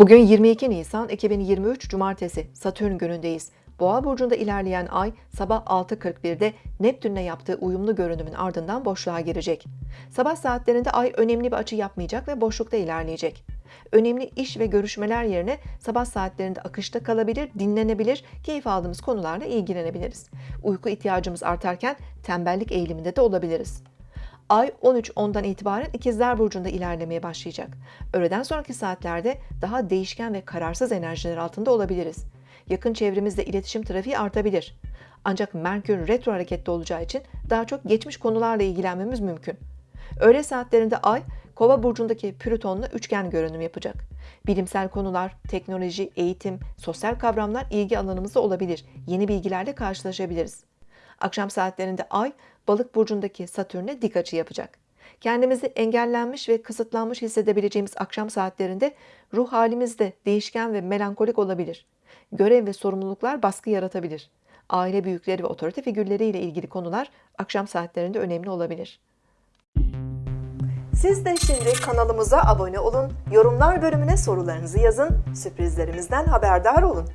Bugün 22 Nisan 2023 Cumartesi Satürn günündeyiz. Boğa burcunda ilerleyen ay sabah 6.41'de Neptün'le yaptığı uyumlu görünümün ardından boşluğa girecek. Sabah saatlerinde ay önemli bir açı yapmayacak ve boşlukta ilerleyecek. Önemli iş ve görüşmeler yerine sabah saatlerinde akışta kalabilir, dinlenebilir, keyif aldığımız konularla ilgilenebiliriz. Uyku ihtiyacımız artarken tembellik eğiliminde de olabiliriz. Ay 13.10'dan itibaren İkizler Burcu'nda ilerlemeye başlayacak. Öğleden sonraki saatlerde daha değişken ve kararsız enerjiler altında olabiliriz. Yakın çevremizde iletişim trafiği artabilir. Ancak Merkür retro harekette olacağı için daha çok geçmiş konularla ilgilenmemiz mümkün. Öğle saatlerinde Ay, Kova burcundaki Plüton'la üçgen görünüm yapacak. Bilimsel konular, teknoloji, eğitim, sosyal kavramlar ilgi alanımızda olabilir. Yeni bilgilerle karşılaşabiliriz. Akşam saatlerinde Ay, Balık burcundaki Satürn'e dik açı yapacak. Kendimizi engellenmiş ve kısıtlanmış hissedebileceğimiz akşam saatlerinde ruh halimiz de değişken ve melankolik olabilir. Görev ve sorumluluklar baskı yaratabilir. Aile büyükleri ve otorite figürleriyle ilgili konular akşam saatlerinde önemli olabilir. Siz de şimdi kanalımıza abone olun, yorumlar bölümüne sorularınızı yazın, sürprizlerimizden haberdar olun.